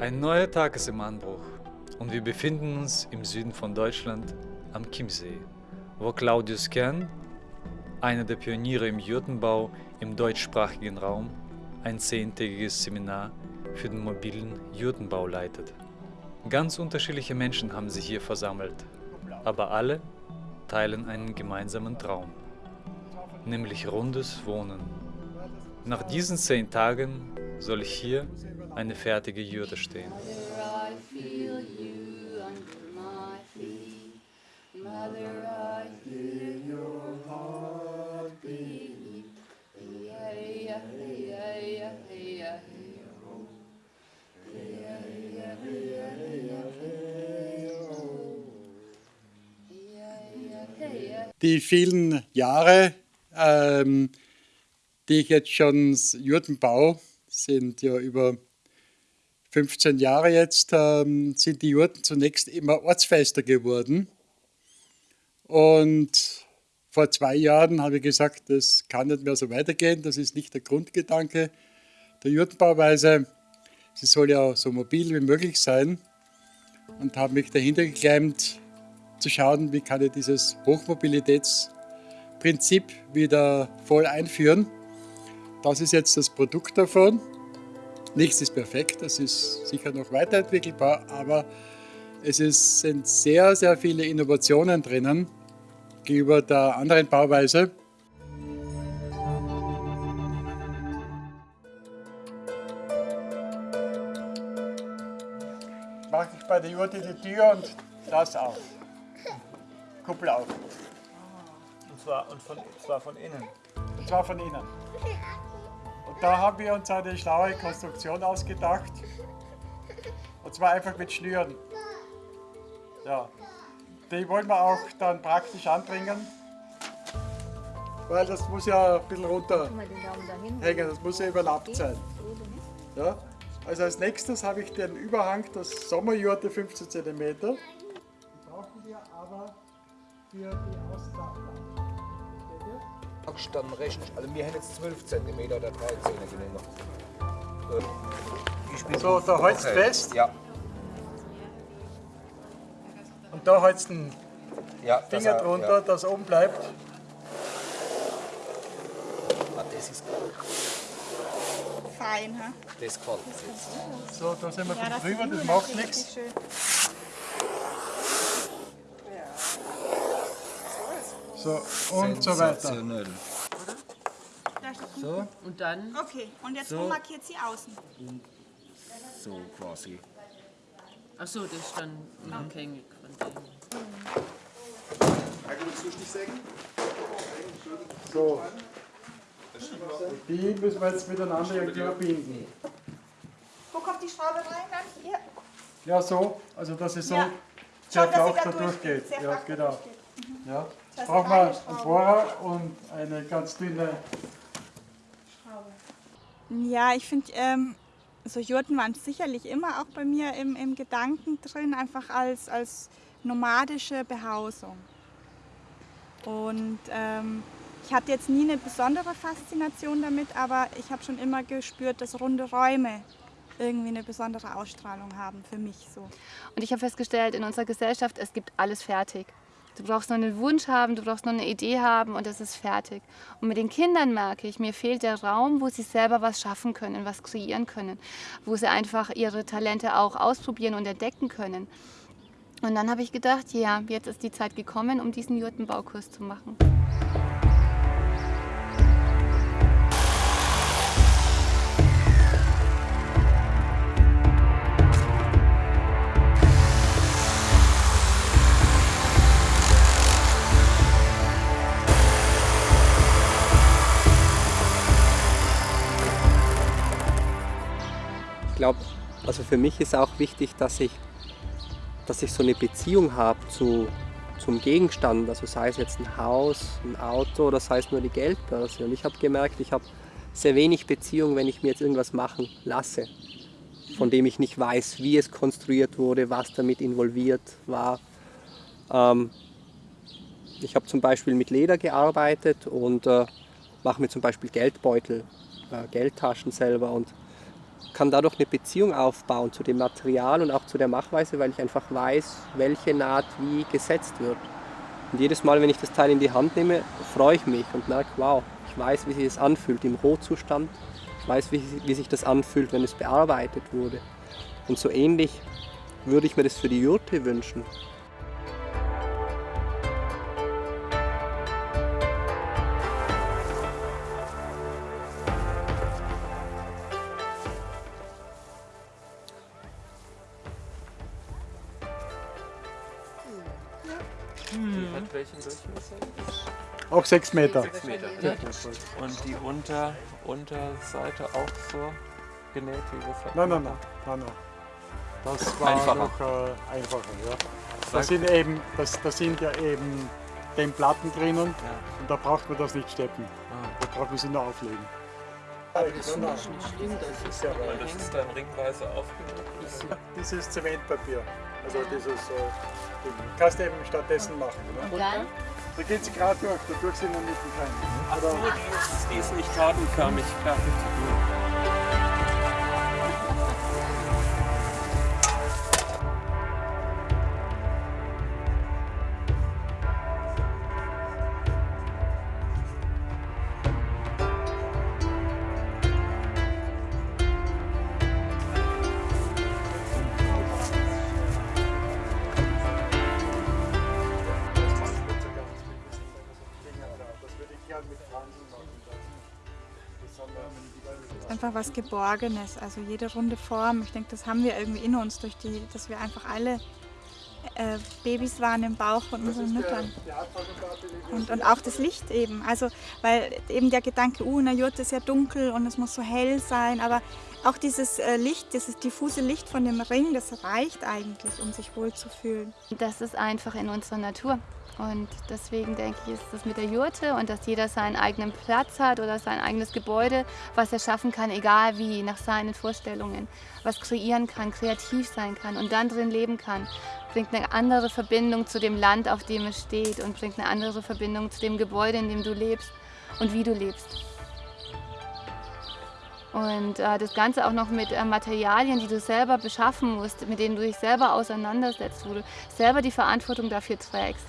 Ein neuer Tag ist im Anbruch und wir befinden uns im Süden von Deutschland am Chiemsee, wo Claudius Kern, einer der Pioniere im Jurtenbau im deutschsprachigen Raum, ein zehntägiges Seminar für den mobilen Jurtenbau leitet. Ganz unterschiedliche Menschen haben sich hier versammelt, aber alle teilen einen gemeinsamen Traum, nämlich rundes Wohnen. Nach diesen zehn Tagen soll hier eine fertige Jurte stehen. Die vielen Jahre, ähm, die ich jetzt schon Jurten baue, sind ja über 15 Jahre jetzt, ähm, sind die Jurten zunächst immer ortsfester geworden. Und vor zwei Jahren habe ich gesagt, das kann nicht mehr so weitergehen, das ist nicht der Grundgedanke der Jurtenbauweise. Sie soll ja so mobil wie möglich sein und habe mich dahinter geklemmt, zu schauen, wie kann ich dieses Hochmobilitätsprinzip wieder voll einführen. Das ist jetzt das Produkt davon. Nichts ist perfekt, das ist sicher noch weiterentwickelbar, aber es ist, sind sehr, sehr viele Innovationen drinnen gegenüber der anderen Bauweise. Mache ich bei der Jurte die Tür und das auf. Kuppel auf. Und zwar, und von, zwar von innen. Und zwar von innen. Da haben wir uns eine schlaue Konstruktion ausgedacht. Und zwar einfach mit Schnüren. Ja. Die wollen wir auch dann praktisch anbringen. Weil das muss ja ein bisschen runterhängen, das muss ja überlappt sein. Ja. Also als nächstes habe ich den Überhang, das Sommerjurte 15 cm. Die brauchen wir aber für die Auslagerung. Dann rechne ich, also wir haben jetzt 12 cm oder 13 genommen. Äh, So, da holst okay. fest. Ja, Und da holst du den ja. Finger das, drunter, Ja. dass oben bleibt. Ah, das ist Fein, ha? das gefällt mir. So, da sind wir Ja, drüber, das gut, macht nichts. richtig schön. So, und so weiter. So, Und dann Okay, und jetzt So. wo markiert sie außen? so quasi. Achso, das ist dann unabhängig von dem. So. Die müssen wir jetzt miteinander irgendwie verbinden. Wo kommt die Schraube rein dann? Hier? Ja, so. Also, dass es so Ja. sehr sie flach da durchgeht, Ja, genau. durchgeht. Ja. Brauchen wir eine einen Schraube. Bohrer und eine ganz dünne Ja, ich finde, ähm, so Jurten waren sicherlich immer auch bei mir im, im Gedanken drin, einfach als, als nomadische Behausung. Und ähm, ich hatte jetzt nie eine besondere Faszination damit, aber ich habe schon immer gespürt, dass runde Räume irgendwie eine besondere Ausstrahlung haben für mich so. Und ich habe festgestellt, in unserer Gesellschaft, es gibt alles fertig. Du brauchst nur einen Wunsch haben, du brauchst nur eine Idee haben und es ist fertig. Und mit den Kindern merke ich, mir fehlt der Raum, wo sie selber was schaffen können, was kreieren können, wo sie einfach ihre Talente auch ausprobieren und entdecken können. Und dann habe ich gedacht, ja, jetzt ist die Zeit gekommen, um diesen Jurtenbaukurs zu machen. Glaube, also für mich ist auch wichtig, dass ich, dass ich so eine Beziehung habe zu, zum Gegenstand. Also sei es jetzt ein Haus, ein Auto oder sei es nur die Geldbörse. Und ich habe gemerkt, ich habe sehr wenig Beziehung, wenn ich mir jetzt irgendwas machen lasse, von dem ich nicht weiß, wie es konstruiert wurde, was damit involviert war. Ähm, ich habe zum Beispiel mit Leder gearbeitet und äh, mache mir zum Beispiel Geldbeutel, äh, Geldtaschen selber und kann dadurch eine Beziehung aufbauen zu dem Material und auch zu der Machweise, weil ich einfach weiß, welche Naht wie gesetzt wird. Und jedes Mal, wenn ich das Teil in die Hand nehme, freue ich mich und merke, wow, ich weiß, wie sich das anfühlt im Rohzustand. Ich weiß, wie, wie sich das anfühlt, wenn es bearbeitet wurde. Und so ähnlich würde ich mir das für die Jurte wünschen. 6 Meter. Meter. Und die Unter, Unterseite auch so genäht wie das Nein, nein, nein, nein, nein. Das war einfacher. Noch, äh, einfacher ja. Das sind, eben, das, das sind ja eben den Platten drinnen ja. und da braucht man das nicht steppen. Ah. Da braucht man sie nur auflegen. Aber das ist nicht schlimm, das ist ja Weil das ist dann ringweise aufgedruckt. Dieses Zementpapier, also dieses äh, Ding. Kannst du eben stattdessen machen. Oder? Und dann? Da geht sie gerade durch, dadurch sind wir mitten rein. Also die ist, die ist nicht kartenförmig fertig einfach was Geborgenes. Also jede runde Form, ich denke, das haben wir irgendwie in uns, durch die, dass wir einfach alle äh, Babys waren im Bauch von unseren Müttern. Und, und auch das Licht eben. Also, weil eben der Gedanke, uh, in der Jurte ist ja dunkel und es muss so hell sein, aber auch dieses äh, Licht, dieses diffuse Licht von dem Ring, das reicht eigentlich, um sich wohlzufühlen. Das ist einfach in unserer Natur. Und deswegen denke ich, ist das mit der Jurte und dass jeder seinen eigenen Platz hat oder sein eigenes Gebäude, was er schaffen kann, egal wie, nach seinen Vorstellungen, was kreieren kann, kreativ sein kann und dann drin leben kann, bringt eine andere Verbindung zu dem Land, auf dem es steht und bringt eine andere Verbindung zu dem Gebäude, in dem du lebst und wie du lebst. Und äh, das Ganze auch noch mit äh, Materialien, die du selber beschaffen musst, mit denen du dich selber auseinandersetzt, wo du selber die Verantwortung dafür trägst.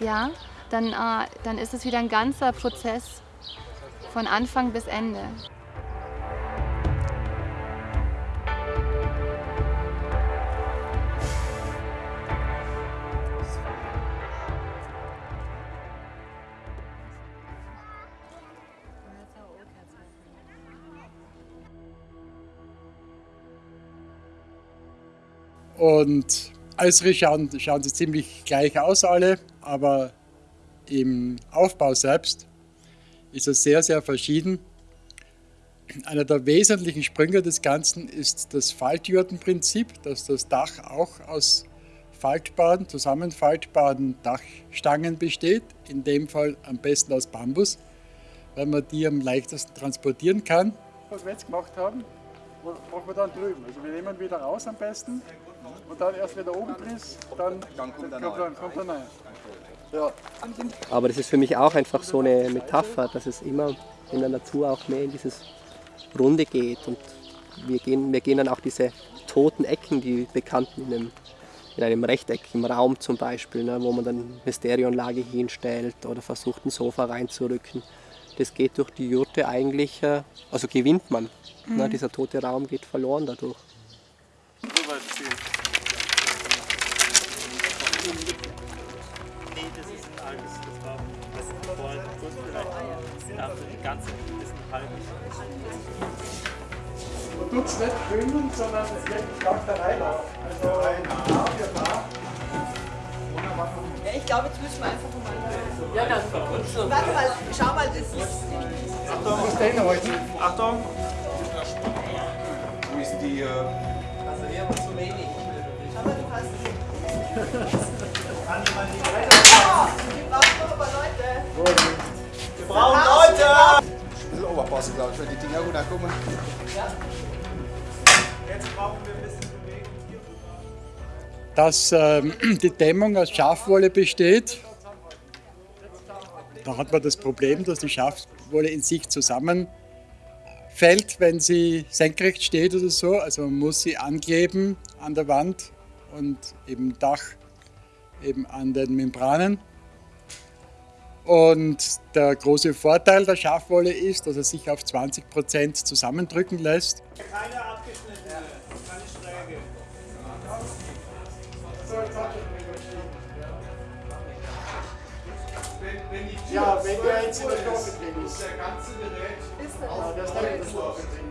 Ja, dann, äh, dann ist es wieder ein ganzer Prozess von Anfang bis Ende. Und äußerlich schauen, schauen sie ziemlich gleich aus alle, aber im Aufbau selbst ist es sehr, sehr verschieden. Einer der wesentlichen Sprünge des Ganzen ist das Faltjurtenprinzip, dass das Dach auch aus faltbaren, zusammenfaltbaren Dachstangen besteht, in dem Fall am besten aus Bambus, weil man die am leichtesten transportieren kann. Was wir jetzt gemacht haben, machen wir dann drüben. Also wir nehmen wieder raus am besten und dann erst wieder oben drin, dann, dann kommt der neue. Ja. Aber das ist für mich auch einfach so eine Metapher, dass es immer in der Natur auch mehr in dieses Runde geht. Und wir gehen, wir gehen dann auch diese toten Ecken, die bekannten in einem, in einem Rechteck, im Raum zum Beispiel, ne, wo man dann eine Stereoanlage hinstellt oder versucht, ein Sofa reinzurücken. Das geht durch die Jurte eigentlich, äh, also gewinnt man. Ne, dieser tote Raum geht verloren dadurch. Nee, kurz vielleicht ja, für die ganze ist ein halbes. Man tut es nicht bündeln, sondern wirklich ganz der Reihe nach. Also ein Paar für Paar. Ja, ich glaube, jetzt müssen wir einfach mal. Ja, dann. Warte mal, schau mal, das ist. Du musst den halten. Achtung! Wo ist die. Äh, Also, hier haben wir zu wenig. Schau mal, du hast. Wir brauchen aber Leute. Brauchen Leute! ein bisschen Oberpassen, glaube ich, wenn die Dinger runterkommen. Jetzt brauchen wir ein bisschen Bewegung hier. Dass ähm, die Dämmung aus Schafwolle besteht. Da hat man das Problem, dass die Schafwolle in sich zusammenfällt wenn sie senkrecht steht oder so. Also man muss sie ankleben an der Wand und im Dach eben an den Membranen. Und der große Vorteil der Schafwolle ist, dass er sich auf 20% zusammendrücken lässt. Keine abgeschnittene, keine schräge. Ja, wenn der jetzt in der Stoffe drin ist. Der ganze Gerät ist ja, das ist in der Stoffe drin.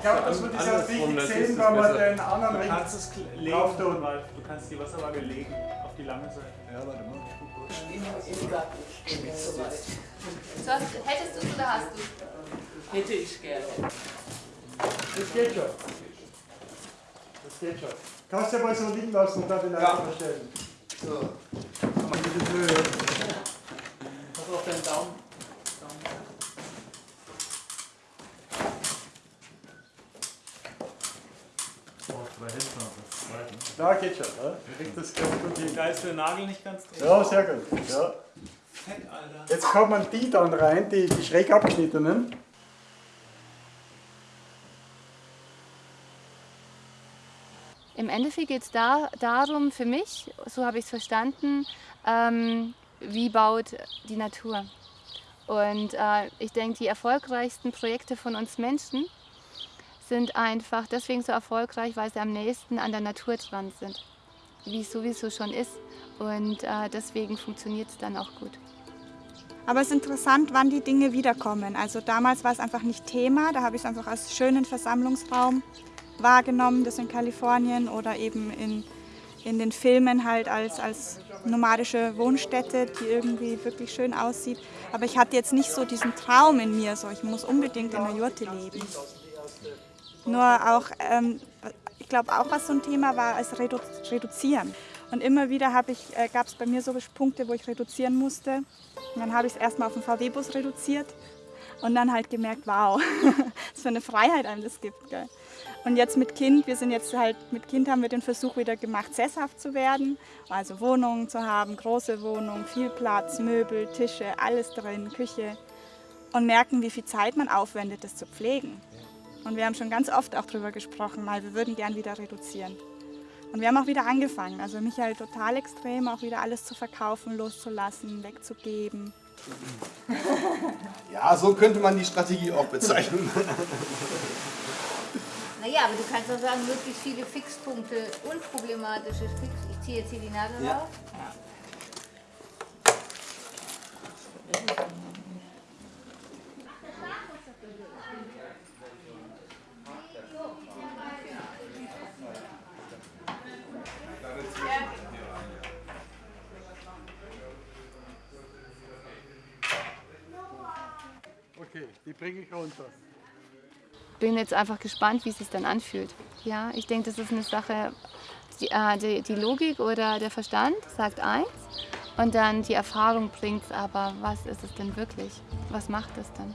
Ich glaube, dass wir das auch richtig sehen, wenn wir den anderen es legen, drauf tun. Ralf. Du kannst die Wasserwaage legen auf die lange Seite. Ja, warte mal. So, hättest du es oder hast du Hätte ich gerne. Das geht schon. Das geht schon. Kannst du ja mal so liegen lassen und dann den Leiter verstellen. So. Pass Ja? Kriegt das ganz gut hin. Da ist der Nagel nicht ganz drin. Ja, sehr gut. Ja. Fett, Alter. Jetzt kommen die dann rein, die, die schräg abgeschnittenen. Im Endeffekt geht es da, darum, für mich, so habe ich es verstanden, ähm, wie baut die Natur. Und äh, ich denke, die erfolgreichsten Projekte von uns Menschen sind einfach deswegen so erfolgreich, weil sie am nächsten an der Natur dran sind, wie es sowieso schon ist. Und äh, deswegen funktioniert es dann auch gut. Aber es ist interessant, wann die Dinge wiederkommen. Also damals war es einfach nicht Thema, da habe ich es einfach als schönen Versammlungsraum wahrgenommen, das in Kalifornien oder eben in, in den Filmen halt als, als nomadische Wohnstätte, die irgendwie wirklich schön aussieht. Aber ich hatte jetzt nicht so diesen Traum in mir, so ich muss unbedingt in der Jurte leben. Nur auch, ähm, ich glaube auch, was so ein Thema war, als Redu Reduzieren. Und immer wieder äh, gab es bei mir so Punkte, wo ich reduzieren musste. Und dann habe ich es erstmal auf den VW-Bus reduziert und dann halt gemerkt, wow, was für eine Freiheit einem das gibt. Gell? Und jetzt mit Kind, wir sind jetzt halt, mit Kind haben wir den Versuch wieder gemacht, sesshaft zu werden. Also Wohnungen zu haben, große Wohnungen, viel Platz, Möbel, Tische, alles drin, Küche. Und merken, wie viel Zeit man aufwendet, das zu pflegen. Und wir haben schon ganz oft auch darüber gesprochen, mal, wir würden gern wieder reduzieren. Und wir haben auch wieder angefangen. Also Michael total extrem, auch wieder alles zu verkaufen, loszulassen, wegzugeben. Ja, so könnte man die Strategie auch bezeichnen. Naja, aber du kannst auch sagen, möglichst viele Fixpunkte, unproblematische Fix. Ich ziehe jetzt hier die Nadel Ja. raus. Okay, die bringe ich runter. bin jetzt einfach gespannt, wie es sich dann anfühlt. Ja, ich denke, das ist eine Sache, die, äh, die, die Logik oder der Verstand sagt eins und dann die Erfahrung bringt es, aber was ist es denn wirklich? Was macht es dann?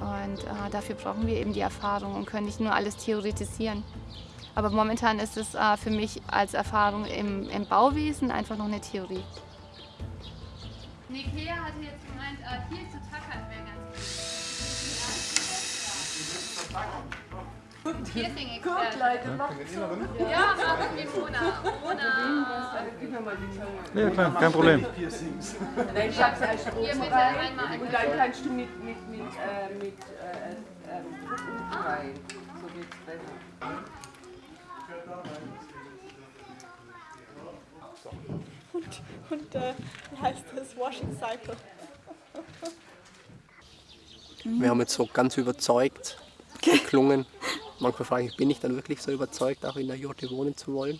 Und äh, dafür brauchen wir eben die Erfahrung und können nicht nur alles theoretisieren. Aber momentan ist es äh, für mich als Erfahrung im, im Bauwesen einfach noch eine Theorie. Nikea hatte jetzt gemeint, äh, hier zu tackern wäre Ich Gut, Leute, macht's so. Ja, machen wir Mona. Mona. Gib mir mal die. Ja, klar, kein Problem. Nein, ich hab's als oben bitte rein und dann kannst du mit, mit, mit, äh, mit äh, äh, rein. So geht's besser. Und, und äh, wie heißt das? Washing Cycle. Wir haben jetzt so ganz überzeugt geklungen. Manchmal frage ich, bin ich dann wirklich so überzeugt, auch in der Jurte wohnen zu wollen?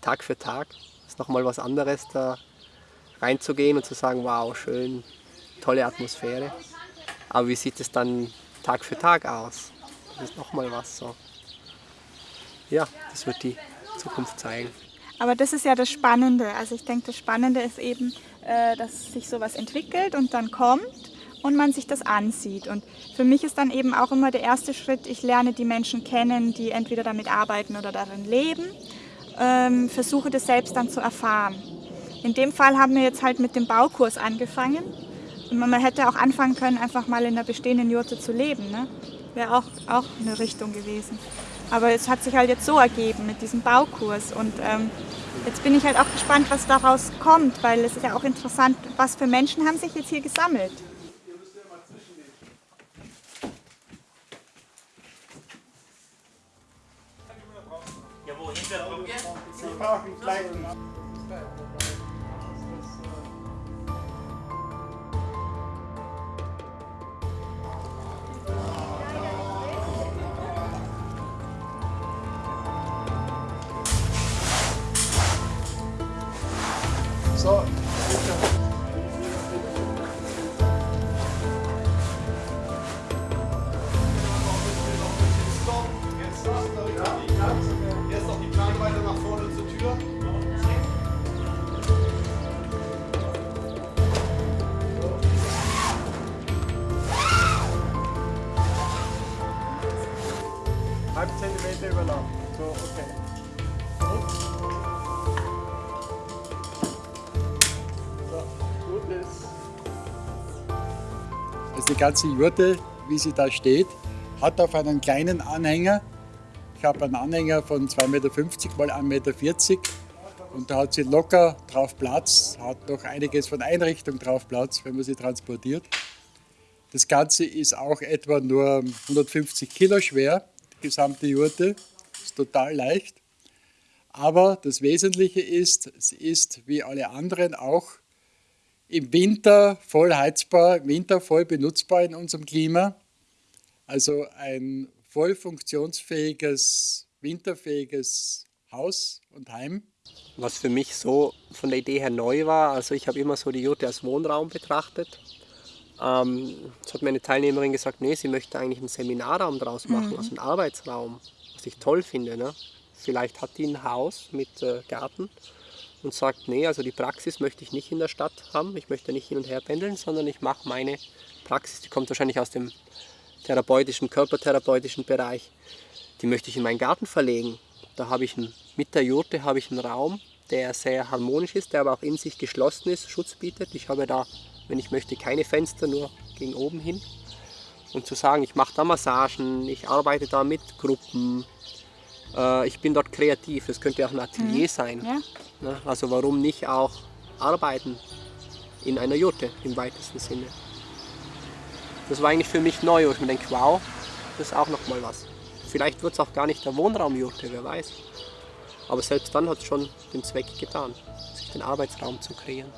Tag für Tag ist nochmal was anderes, da reinzugehen und zu sagen, wow, schön, tolle Atmosphäre. Aber wie sieht es dann Tag für Tag aus? Das ist nochmal was so. Ja, das wird die Zukunft zeigen. Aber das ist ja das Spannende. Also ich denke, das Spannende ist eben, äh, dass sich sowas entwickelt und dann kommt und man sich das ansieht. Und für mich ist dann eben auch immer der erste Schritt, ich lerne die Menschen kennen, die entweder damit arbeiten oder darin leben. ähm, versuche das selbst dann zu erfahren. In dem Fall haben wir jetzt halt mit dem Baukurs angefangen. Man hätte auch anfangen können, einfach mal in der bestehenden Jurte zu leben. Ne? Wäre auch, auch eine Richtung gewesen. Aber es hat sich halt jetzt so ergeben mit diesem Baukurs. Und ähm, jetzt bin ich halt auch gespannt, was daraus kommt, weil es ist ja auch interessant, was für Menschen haben sich jetzt hier gesammelt. Ja, wo Hintergrund? Zentimeter überlappen. So, okay. Also die ganze Jurte, wie sie da steht, hat auf einen kleinen Anhänger. Ich habe einen Anhänger von 2,50 Meter mal 1,40 Meter und da hat sie locker drauf Platz, hat noch einiges von Einrichtung drauf Platz, wenn man sie transportiert. Das Ganze ist auch etwa nur 150 Kilo schwer, gesamte Jurte. Ist total leicht. Aber das Wesentliche ist, sie ist wie alle anderen auch im Winter voll heizbar, im Winter voll benutzbar in unserem Klima. Also ein voll funktionsfähiges, winterfähiges Haus und Heim. Was für mich so von der Idee her neu war, also ich habe immer so die Jurte als Wohnraum betrachtet. Ähm, es hat mir eine Teilnehmerin gesagt, nee, sie möchte eigentlich einen Seminarraum draus machen, Mhm. also einen Arbeitsraum, was ich toll finde. Ne? Vielleicht hat die ein Haus mit äh, Garten und sagt, nee, also die Praxis möchte ich nicht in der Stadt haben, ich möchte nicht hin und her pendeln, sondern ich mache meine Praxis, die kommt wahrscheinlich aus dem therapeutischen, körpertherapeutischen Bereich, die möchte ich in meinen Garten verlegen. Da habe ich einen, mit der Jurte habe ich einen Raum, der sehr harmonisch ist, der aber auch in sich geschlossen ist, Schutz bietet. Ich habe da, wenn ich möchte, keine Fenster, nur gegen oben hin. Und zu sagen, ich mache da Massagen, ich arbeite da mit Gruppen, äh, ich bin dort kreativ, es könnte auch ein Atelier Mhm. sein. Ja. Ne? Also warum nicht auch arbeiten in einer Jurte im weitesten Sinne. Das war eigentlich für mich neu, wo ich mir denke, wow, das ist auch nochmal was. Vielleicht wird es auch gar nicht der Wohnraumjurte, wer weiß. Aber selbst dann hat es schon den Zweck getan, sich den Arbeitsraum zu kreieren.